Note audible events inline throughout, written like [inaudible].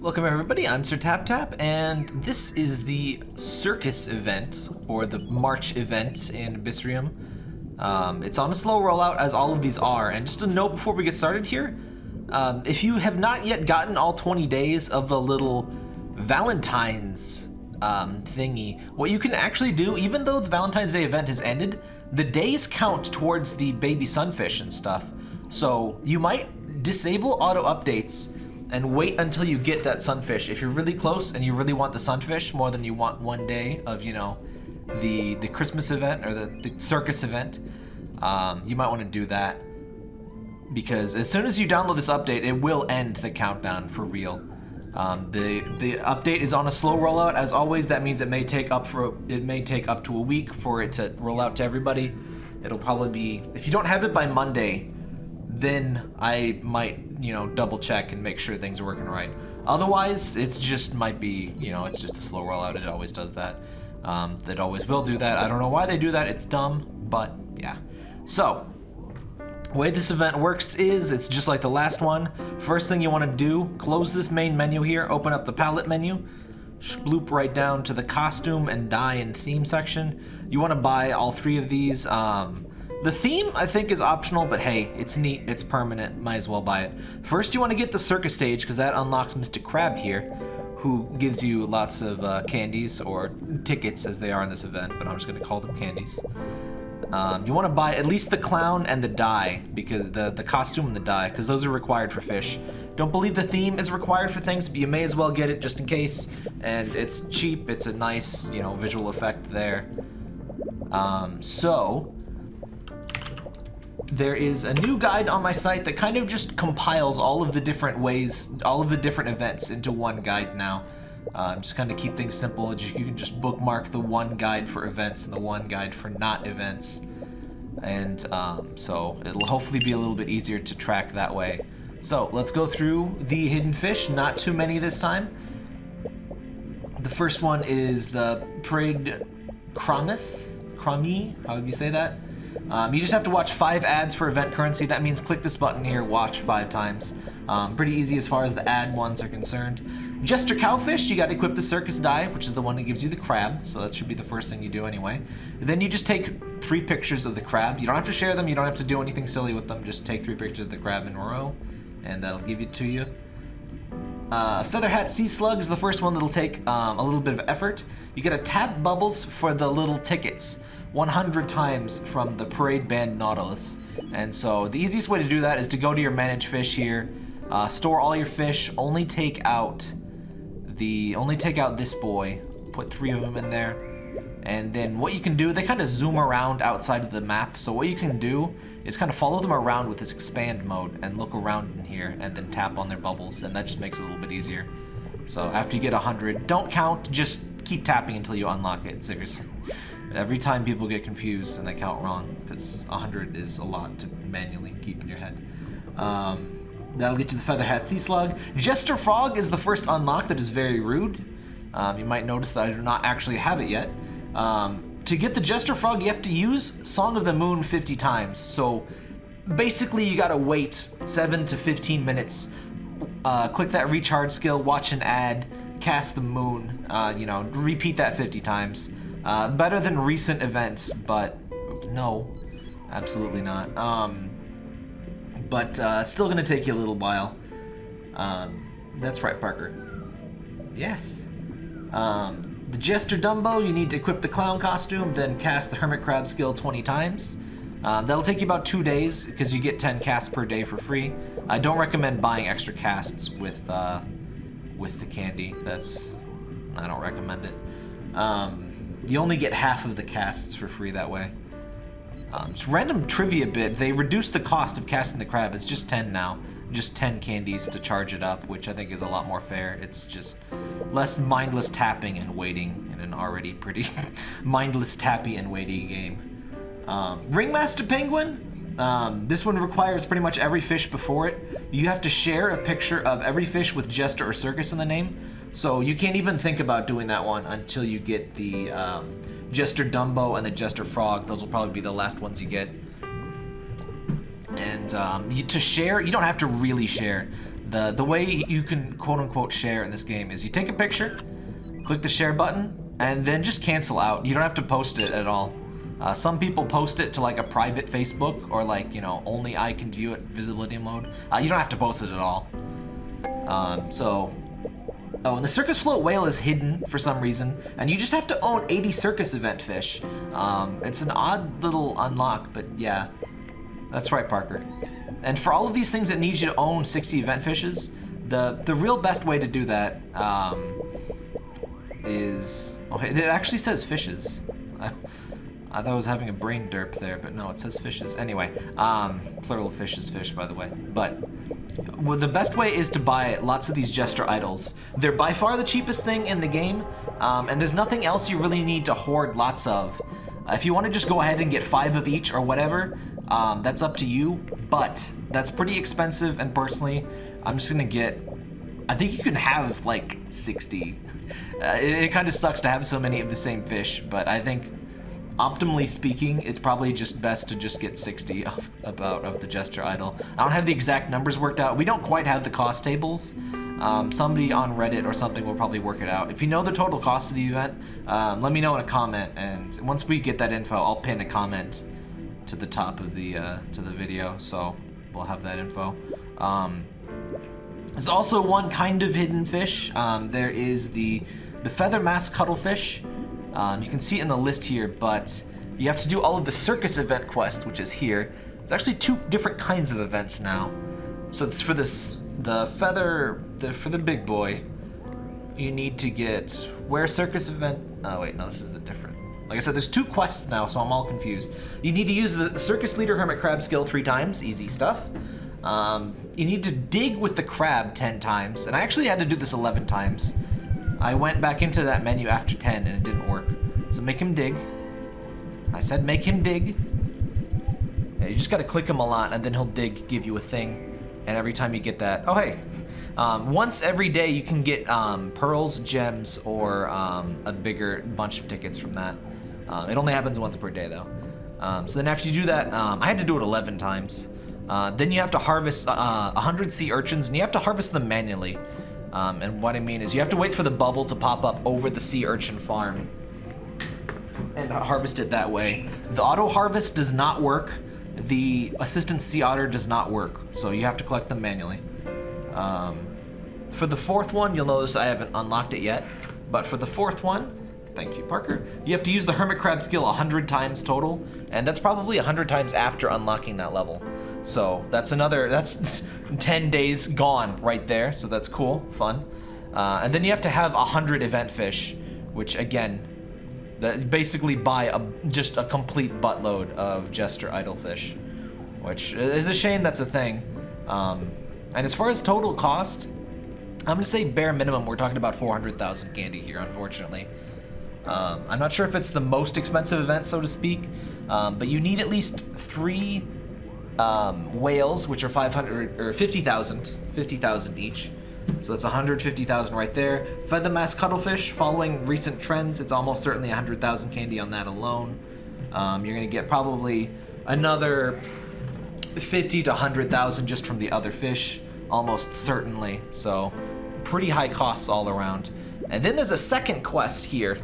Welcome everybody, I'm Sir Tap Tap, and this is the Circus event, or the March event in Abyssrium. Um, it's on a slow rollout, as all of these are, and just a note before we get started here, um, if you have not yet gotten all 20 days of the little Valentine's um, thingy, what you can actually do, even though the Valentine's Day event has ended, the days count towards the baby sunfish and stuff. So you might disable auto updates and wait until you get that sunfish. If you're really close and you really want the sunfish more than you want one day of, you know, the the Christmas event or the, the circus event, um, you might want to do that. Because as soon as you download this update, it will end the countdown for real. Um, the the update is on a slow rollout. As always, that means it may take up for it may take up to a week for it to roll out to everybody. It'll probably be if you don't have it by Monday, then I might you know double check and make sure things are working right. Otherwise, it's just might be you know it's just a slow rollout. It always does that. Um, it always will do that. I don't know why they do that. It's dumb, but yeah. So way this event works is, it's just like the last one. First thing you want to do, close this main menu here, open up the palette menu, bloop right down to the costume and dye and theme section. You want to buy all three of these. Um, the theme, I think, is optional, but hey, it's neat, it's permanent, might as well buy it. First, you want to get the circus stage, because that unlocks Mr. Crab here, who gives you lots of uh, candies, or tickets as they are in this event, but I'm just going to call them candies. Um, you want to buy at least the clown and the dye, because the, the costume and the dye, because those are required for fish. Don't believe the theme is required for things, but you may as well get it just in case. And it's cheap, it's a nice, you know, visual effect there. Um, so, there is a new guide on my site that kind of just compiles all of the different ways, all of the different events into one guide now. Um, just kind of keep things simple. You can just bookmark the one guide for events and the one guide for not events. And um, so it'll hopefully be a little bit easier to track that way. So let's go through the hidden fish, not too many this time. The first one is the Parade Kramis, Krami, how would you say that. Um, you just have to watch five ads for event currency. That means click this button here, watch five times. Um, pretty easy as far as the ad ones are concerned. Jester Cowfish, you got to equip the Circus Dye, which is the one that gives you the crab, so that should be the first thing you do anyway. Then you just take three pictures of the crab. You don't have to share them, you don't have to do anything silly with them, just take three pictures of the crab in a row, and that'll give it to you. Uh, Featherhat Sea Slug is the first one that'll take um, a little bit of effort. You gotta tap bubbles for the little tickets 100 times from the Parade Band Nautilus. And so the easiest way to do that is to go to your Manage Fish here, uh, store all your fish, only take out the only take out this boy, put three of them in there, and then what you can do, they kind of zoom around outside of the map, so what you can do is kind of follow them around with this expand mode and look around in here and then tap on their bubbles, and that just makes it a little bit easier. So after you get 100, don't count, just keep tapping until you unlock it, seriously. Every time people get confused and they count wrong, because 100 is a lot to manually keep in your head. Um, That'll get you the Featherhat Sea Slug. Jester Frog is the first unlock that is very rude. Um, you might notice that I do not actually have it yet. Um, to get the Jester Frog, you have to use Song of the Moon 50 times. So basically you gotta wait 7 to 15 minutes, uh, click that recharge skill, watch an ad, cast the moon, uh, you know, repeat that 50 times. Uh, better than recent events, but no, absolutely not. Um, but uh, still going to take you a little while. Um, that's right, Parker. Yes. Um, the Jester Dumbo, you need to equip the clown costume, then cast the Hermit Crab skill 20 times. Uh, that'll take you about two days, because you get 10 casts per day for free. I don't recommend buying extra casts with, uh, with the candy. That's... I don't recommend it. Um, you only get half of the casts for free that way. Um, it's random trivia bit. They reduced the cost of casting the crab. It's just 10 now. Just 10 candies to charge it up, which I think is a lot more fair. It's just less mindless tapping and waiting in an already pretty [laughs] mindless tappy and weighty game. Um, Ringmaster Penguin. Um, this one requires pretty much every fish before it. You have to share a picture of every fish with Jester or Circus in the name. So you can't even think about doing that one until you get the um, Jester Dumbo and the Jester Frog. Those will probably be the last ones you get. And um, you, to share, you don't have to really share. The, the way you can quote-unquote share in this game is you take a picture, click the share button, and then just cancel out. You don't have to post it at all. Uh, some people post it to like a private Facebook or like, you know, only I can view it visibility mode. Uh, you don't have to post it at all. Um, so, oh, and the circus float whale is hidden for some reason, and you just have to own 80 circus event fish. Um, it's an odd little unlock, but yeah, that's right, Parker. And for all of these things that need you to own 60 event fishes, the the real best way to do that um, is, oh, it actually says fishes. [laughs] I thought I was having a brain derp there, but no, it says fishes. Anyway, um, plural fish is fish, by the way. But well, the best way is to buy lots of these Jester Idols. They're by far the cheapest thing in the game, um, and there's nothing else you really need to hoard lots of. Uh, if you want to just go ahead and get five of each or whatever, um, that's up to you, but that's pretty expensive, and personally, I'm just gonna get I think you can have like 60. [laughs] Uh, it, it kind of sucks to have so many of the same fish, but I think optimally speaking, it's probably just best to just get 60 [laughs] of, about of the Jester Idol. I don't have the exact numbers worked out. We don't quite have the cost tables. Um, somebody on Reddit or something will probably work it out. If you know the total cost of the event, um, let me know in a comment, and once we get that info, I'll pin a comment to the top of the uh, to the video, so we'll have that info. Um, there's also one kind of hidden fish. Um, there is the the feather mask cuttlefish. Um, you can see it in the list here, but you have to do all of the circus event quests, which is here. There's actually two different kinds of events now. So it's for this, the feather, the, for the big boy, you need to get where circus event. Oh wait, no, this is the different. Like I said, there's two quests now, so I'm all confused. You need to use the circus leader hermit crab skill three times, easy stuff. Um, you need to dig with the crab 10 times, and I actually had to do this 11 times. I went back into that menu after 10 and it didn't work. So make him dig. I said make him dig. Yeah, you just gotta click him a lot and then he'll dig, give you a thing. And every time you get that, oh hey. Um, once every day you can get um, pearls, gems, or um, a bigger bunch of tickets from that. Um, it only happens once per day though. Um, so then after you do that, um, I had to do it 11 times. Uh, then you have to harvest uh, 100 sea urchins and you have to harvest them manually. Um, and what I mean is you have to wait for the bubble to pop up over the sea urchin farm and harvest it that way. The auto harvest does not work. The assistant sea otter does not work, so you have to collect them manually. Um, for the fourth one, you'll notice I haven't unlocked it yet, but for the fourth one, thank you, Parker, you have to use the hermit crab skill 100 times total, and that's probably 100 times after unlocking that level. So that's another, that's [laughs] 10 days gone right there. So that's cool, fun. Uh, and then you have to have 100 event fish, which again, that basically buy a, just a complete buttload of Jester Idol fish, which is a shame that's a thing. Um, and as far as total cost, I'm gonna say bare minimum, we're talking about 400,000 candy here, unfortunately. Um, I'm not sure if it's the most expensive event, so to speak, um, but you need at least three um, whales, which are 500 or 50,000, 50,000 each. So that's 150,000 right there. Feather mask cuttlefish, following recent trends, it's almost certainly 100,000 candy on that alone. Um, you're gonna get probably another 50 to 100,000 just from the other fish, almost certainly. So pretty high costs all around. And then there's a second quest here.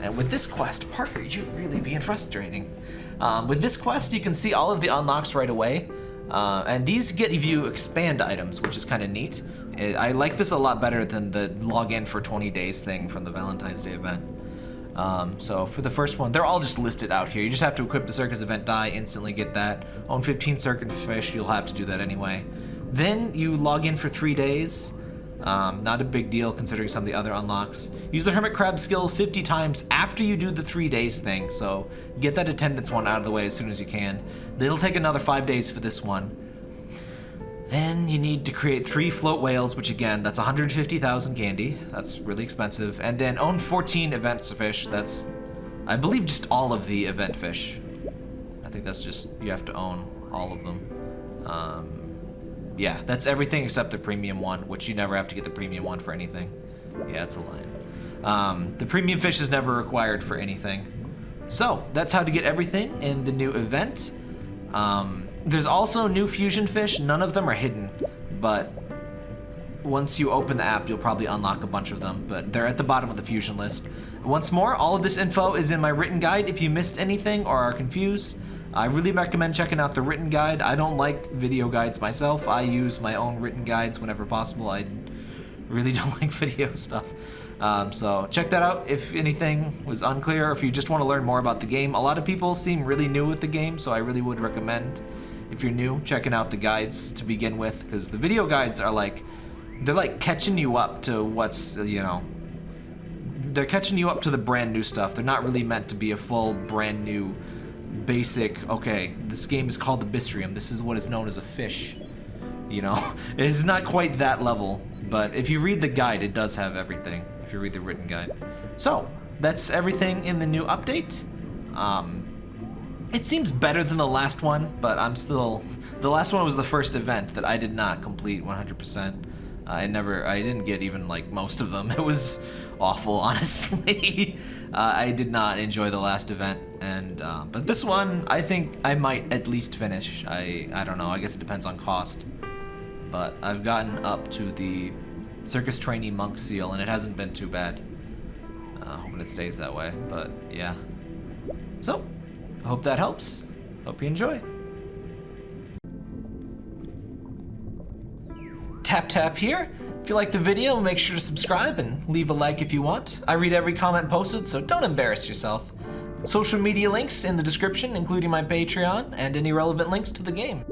And with this quest, Parker, you're really being frustrating. Um, with this quest, you can see all of the unlocks right away. Uh, and these get you expand items, which is kind of neat. It, I like this a lot better than the login for 20 days thing from the Valentine's Day event. Um, so for the first one, they're all just listed out here. You just have to equip the circus event dye, instantly get that. Own 15 circus fish, you'll have to do that anyway. Then you log in for three days. Um, not a big deal considering some of the other unlocks. Use the Hermit Crab skill 50 times after you do the three days thing, so get that attendance one out of the way as soon as you can. It'll take another five days for this one. Then you need to create three float whales, which again, that's 150,000 candy. That's really expensive. And then own 14 event fish. That's, I believe, just all of the event fish. I think that's just, you have to own all of them. Um, yeah, that's everything except the premium one, which you never have to get the premium one for anything. Yeah, it's a lie. Um, the premium fish is never required for anything. So, that's how to get everything in the new event. Um, there's also new fusion fish. None of them are hidden, but once you open the app, you'll probably unlock a bunch of them, but they're at the bottom of the Fusion list. Once more, all of this info is in my written guide if you missed anything or are confused. I really recommend checking out the written guide. I don't like video guides myself. I use my own written guides whenever possible. I really [laughs] don't like video stuff. Um, so check that out if anything was unclear or if you just want to learn more about the game. A lot of people seem really new with the game, so I really would recommend if you're new checking out the guides to begin with because the video guides are like they're like catching you up to what's you know they're catching you up to the brand new stuff. They're not really meant to be a full brand new basic, okay, this game is called the Abyssrium. This is what is known as a fish. You know, [laughs] it's not quite that level, but if you read the guide, it does have everything, if you read the written guide. So, that's everything in the new update. Um, it seems better than the last one, but I'm still... The last one was the first event that I did not complete 100%. I never, I didn't get even like most of them. [laughs] It was awful, [laughs] honestly. uh, I did not enjoy the last event, and uh, but this one, I think I might at least finish. I, I don't know. I guess it depends on cost, but I've gotten up to the circus trainee monk seal, and it hasn't been too bad. Uh, hoping it stays that way, but yeah. So, hope that helps. Hope you enjoy. Tap tap here. If you like the video, make sure to subscribe and leave a like if you want. I read every comment posted, so don't embarrass yourself. Social media links in the description, including my Patreon and any relevant links to the game.